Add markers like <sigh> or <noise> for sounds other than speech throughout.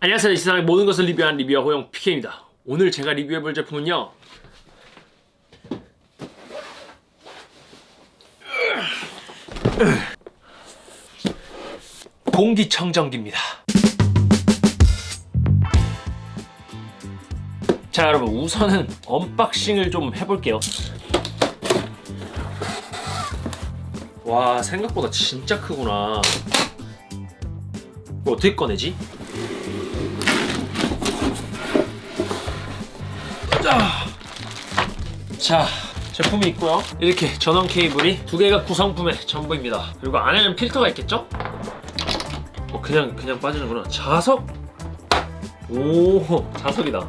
안녕하세요. 이 세상의 모든 것을 리뷰한 리뷰어 호영 PK입니다. 오늘 제가 리뷰해볼 제품은요. 공기청정기입니다. 자 여러분 우선은 unboxing을 좀 해볼게요. 와 생각보다 진짜 크구나. 이거 어떻게 꺼내지? 자, 자 제품이 있고요. 이렇게 전원 케이블이 두 개가 구성품의 전부입니다. 그리고 안에는 필터가 있겠죠? 어 그냥 그냥 빠지는구나. 자석? 오 자석이다.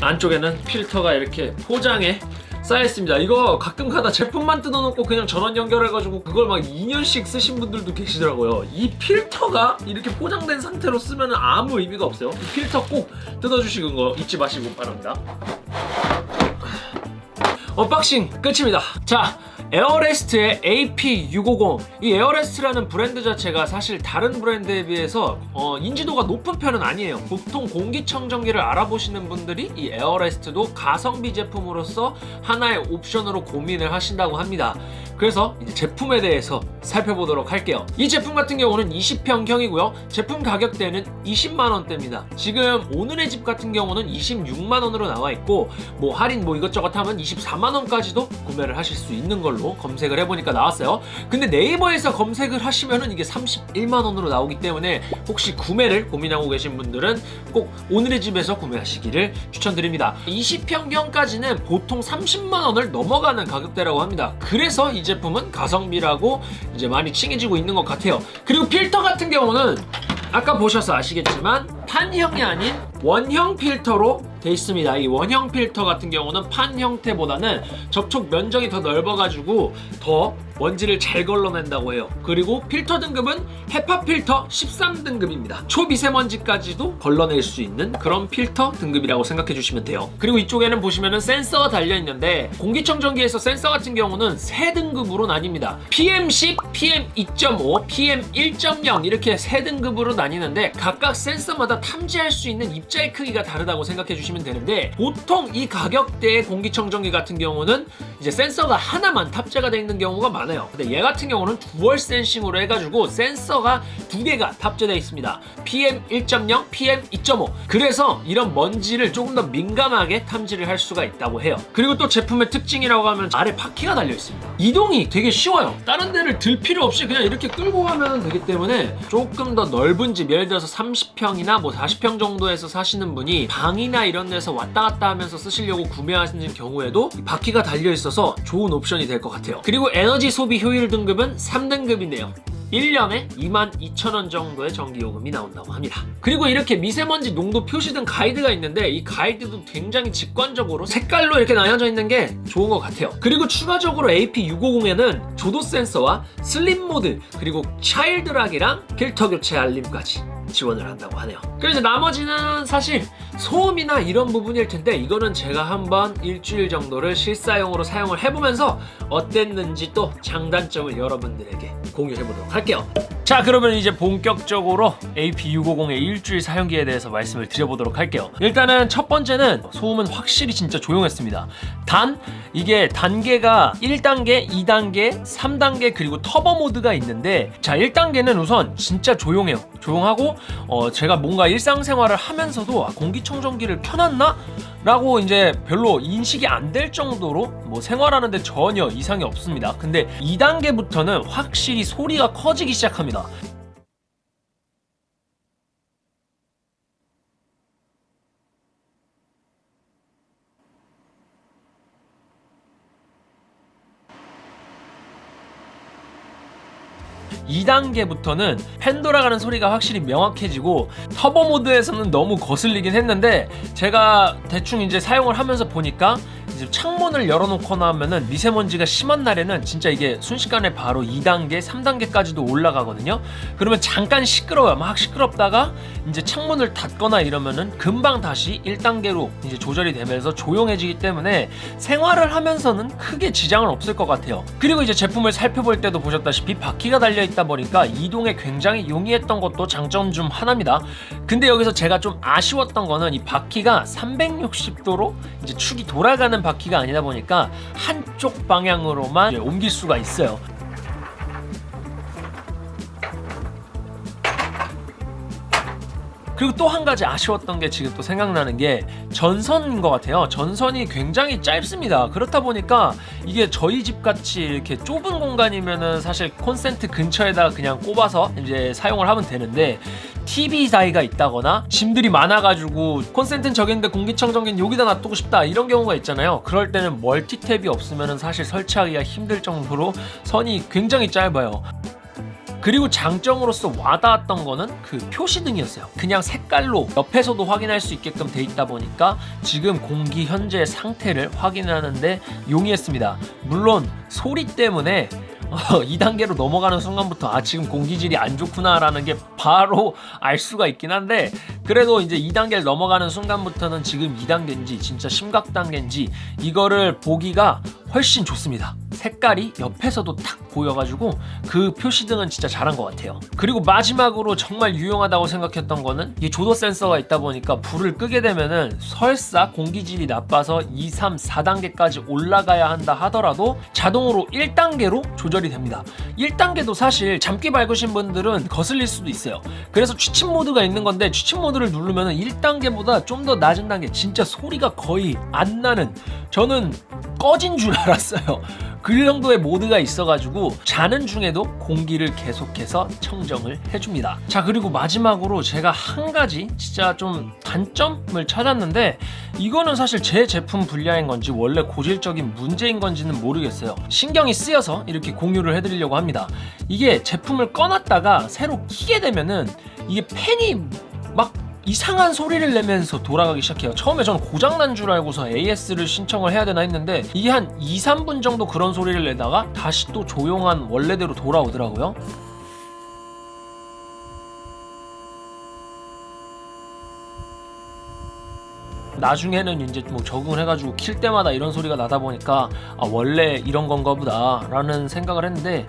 안쪽에는 필터가 이렇게 포장에 쌓여있습니다. 이거 가끔 가다 제품만 뜯어놓고 그냥 전원 연결해가지고 그걸 막 2년씩 쓰신 분들도 계시더라고요. 이 필터가 이렇게 포장된 상태로 쓰면 아무 의미가 없어요. 이 필터 꼭 뜯어주시는 거 잊지 마시고 바랍니다. <sighs> unboxing 끝입니다. 자 에어레스트의 AP650 이 에어레스트라는 브랜드 자체가 사실 다른 브랜드에 비해서 어, 인지도가 높은 편은 아니에요. 보통 공기청정기를 알아보시는 분들이 이 에어레스트도 가성비 제품으로서 하나의 옵션으로 고민을 하신다고 합니다 그래서 이제 제품에 대해서 살펴보도록 할게요. 이 제품 같은 경우는 20평형이고요. 제품 가격대는 20만원대입니다. 지금 오늘의 집 같은 경우는 26만원으로 나와 있고 뭐 할인 뭐 이것저것 하면 24만원까지도 구매를 하실 수 있는 걸로 검색을 해보니까 나왔어요. 근데 네이버에서 검색을 하시면은 이게 31만원으로 나오기 때문에 혹시 구매를 고민하고 계신 분들은 꼭 오늘의 집에서 구매하시기를 추천드립니다. 20평형까지는 보통 30만원을 넘어가는 가격대라고 합니다. 그래서 이제 품은 가성비라고 이제 많이 칭해지고 있는 것 같아요. 그리고 필터 같은 경우는 아까 보셔서 아시겠지만 판형이 아닌 원형 필터로 돼 있습니다. 이 원형 필터 같은 경우는 판 형태보다는 접촉 면적이 더 넓어가지고 더 먼지를 잘 걸러낸다고 해요. 그리고 필터 등급은 헤파 필터 13등급입니다. 초미세먼지까지도 걸러낼 수 있는 그런 필터 등급이라고 생각해 주시면 돼요. 그리고 이쪽에는 보시면은 센서가 달려 있는데 공기청정기에서 센서 같은 경우는 세 등급으로 나뉩니다. PM10, PM2.5, PM1.0 이렇게 세 등급으로 나뉘는데 각각 센서마다 탐지할 수 있는 입자의 크기가 다르다고 생각해 주시면 되는데 보통 이 가격대의 공기청정기 같은 경우는 이제 센서가 하나만 탑재가 되어 있는 경우가 많아요 근데 얘 같은 경우는 두얼 센싱으로 해가지고 센서가 두 개가 탑재되어 있습니다. PM1.0, PM2.5 그래서 이런 먼지를 조금 더 민감하게 탐지를 할 수가 있다고 해요. 그리고 또 제품의 특징이라고 하면 아래 바퀴가 달려 있습니다. 이동이 되게 쉬워요. 다른 데를 들 필요 없이 그냥 이렇게 끌고 가면 되기 때문에 조금 더 넓은 집 예를 들어서 30평이나 뭐 40평 정도에서 사시는 분이 방이나 이런 데서 왔다 갔다 하면서 쓰시려고 구매하시는 경우에도 바퀴가 달려 있어서 좋은 옵션이 될 것 같아요. 그리고 에너지 소비 효율 등급은 3등급이네요 1년에 22,000원 정도의 전기요금이 나온다고 합니다. 그리고 이렇게 미세먼지 농도 표시 등 가이드가 있는데 이 가이드도 굉장히 직관적으로 색깔로 이렇게 나뉘어져 있는 게 좋은 것 같아요. 그리고 추가적으로 AP650에는 조도 센서와 슬림 모드 그리고 차일드락이랑 필터 교체 알림까지 지원을 한다고 하네요. 그래서 나머지는 사실 소음이나 이런 부분일 텐데 이거는 제가 한번 일주일 정도를 실사용으로 사용을 해보면서 어땠는지 또 장단점을 여러분들에게 공유해보도록 할게요 자 그러면 이제 본격적으로 AP650의 일주일 사용기에 대해서 말씀을 드려보도록 할게요. 일단은 첫 번째는 소음은 확실히 진짜 조용했습니다. 단 이게 단계가 1단계, 2단계, 3단계 그리고 터보 모드가 있는데 자 1단계는 우선 진짜 조용해요. 조용하고 어, 제가 뭔가 일상생활을 하면서도 아, 공기청정기를 켜놨나? 라고 이제 별로 인식이 안 될 정도로 뭐 생활하는데 전혀 이상이 없습니다. 근데 2단계부터는 확실히 소리가 커지기 시작합니다 (2단계부터는) 팬 돌아가는 소리가 확실히 명확해지고 터보 모드에서는 너무 거슬리긴 했는데 제가 대충 이제 사용을 하면서 보니까 이제 창문을 열어놓거나 하면은 미세먼지가 심한 날에는 진짜 이게 순식간에 바로 2단계, 3단계까지도 올라가거든요. 그러면 잠깐 시끄러워요. 막 시끄럽다가 이제 창문을 닫거나 이러면은 금방 다시 1단계로 이제 조절이 되면서 조용해지기 때문에 생활을 하면서는 크게 지장은 없을 것 같아요. 그리고 이제 제품을 살펴볼 때도 보셨다시피 바퀴가 달려있기 있다 보니까 이동에 굉장히 용이했던 것도 장점 중 하나입니다. 근데 여기서 제가 좀 아쉬웠던 거는 이 바퀴가 360도로 이제 축이 돌아가는 바퀴가 아니다 보니까 한쪽 방향으로만 옮길 수가 있어요. 그리고 또 한 가지 아쉬웠던 게 지금 또 생각나는 게 전선인 것 같아요. 전선이 굉장히 짧습니다. 그렇다 보니까 이게 저희 집 같이 이렇게 좁은 공간이면은 사실 콘센트 근처에다 그냥 꼽아서 이제 사용을 하면 되는데 TV 사이가 있다거나 짐들이 많아가지고 콘센트는 저기 있는데 공기청정기는 여기다 놔두고 싶다 이런 경우가 있잖아요. 그럴 때는 멀티탭이 없으면은 사실 설치하기가 힘들 정도로 선이 굉장히 짧아요. 그리고 장점으로서 와닿았던 거는 그 표시등이었어요. 그냥 색깔로 옆에서도 확인할 수 있게끔 돼 있다 보니까 지금 공기 현재 상태를 확인하는데 용이했습니다. 물론 소리 때문에 어, 2단계로 넘어가는 순간부터 아 지금 공기질이 안 좋구나 라는 게 바로 알 수가 있긴 한데 그래도 이제 2단계를 넘어가는 순간부터는 지금 2단계인지 진짜 심각 단계인지 이거를 보기가 훨씬 좋습니다. 색깔이 옆에서도 딱 보여가지고 그 표시등은 진짜 잘한 것 같아요. 그리고 마지막으로 정말 유용하다고 생각했던 거는 이 조도 센서가 있다 보니까 불을 끄게 되면은 설사 공기질이 나빠서 2, 3, 4단계까지 올라가야 한다 하더라도 자동으로 1단계로 조절이 됩니다. 1단계도 사실 잠기 밝으신 분들은 거슬릴 수도 있어요. 그래서 취침 모드가 있는 건데 취침 모드를 누르면 1단계보다 좀 더 낮은 단계 진짜 소리가 거의 안 나는 저는 꺼진 줄 알았어요. 그 정도의 모드가 있어가지고 자는 중에도 공기를 계속해서 청정을 해줍니다. 자 그리고 마지막으로 제가 한 가지 진짜 좀 단점을 찾았는데 이거는 사실 제 제품 분야인 건지 원래 고질적인 문제인 건지는 모르겠어요. 신경이 쓰여서 이렇게 공유를 해드리려고 합니다. 이게 제품을 꺼놨다가 새로 키게 되면은 이게 팬이 막 이상한 소리를 내면서 돌아가기 시작해요. 처음에 저는 고장난 줄 알고서 AS를 신청을 해야 되나 했는데 이게 한 2, 3분 정도 그런 소리를 내다가 다시 또 조용한 원래대로 돌아오더라고요. 나중에는 이제 뭐 적응을 해가지고 킬 때마다 이런 소리가 나다 보니까 아 원래 이런 건가 보다 라는 생각을 했는데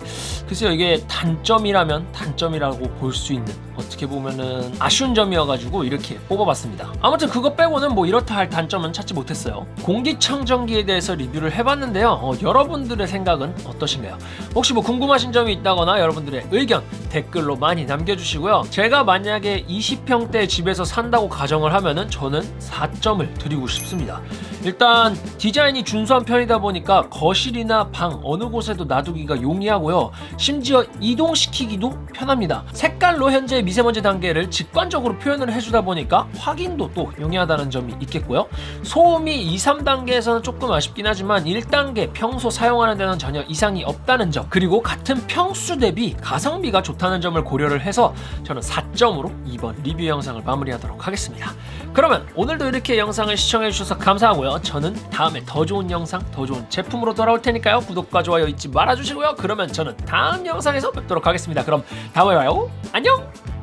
글쎄요 이게 단점이라면 단점이라고 볼 수 있는 어떻게 보면은 아쉬운 점이어가지고 이렇게 뽑아봤습니다. 아무튼 그거 빼고는 뭐 이렇다 할 단점은 찾지 못했어요. 공기청정기에 대해서 리뷰를 해봤는데요. 어, 여러분들의 생각은 어떠신가요? 혹시 뭐 궁금하신 점이 있다거나 여러분들의 의견 댓글로 많이 남겨주시고요. 제가 만약에 20평대 집에서 산다고 가정을 하면 은 저는 4점을 드리고 싶습니다. 일단 디자인이 준수한 편이다 보니까 거실이나 방 어느 곳에도 놔두기가 용이하고요. 심지어 이동시키기도 편합니다. 색깔로 현재 미세먼지 단계를 직관적으로 표현을 해주다 보니까 확인도 또 용이하다는 점이 있겠고요. 소음이 2, 3단계에서는 조금 아쉽긴 하지만 1단계 평소 사용하는 데는 전혀 이상이 없다는 점. 그리고 같은 평수 대비 가성비가 좋다 는 점을 고려를 해서 저는 4점으로 이번 리뷰 영상을 마무리하도록 하겠습니다. 그러면 오늘도 이렇게 영상을 시청해주셔서 감사하고요. 저는 다음에 더 좋은 영상 더 좋은 제품으로 돌아올 테니까요. 구독과 좋아요 잊지 말아주시고요. 그러면 저는 다음 영상에서 뵙도록 하겠습니다. 그럼 다음에 봐요. 안녕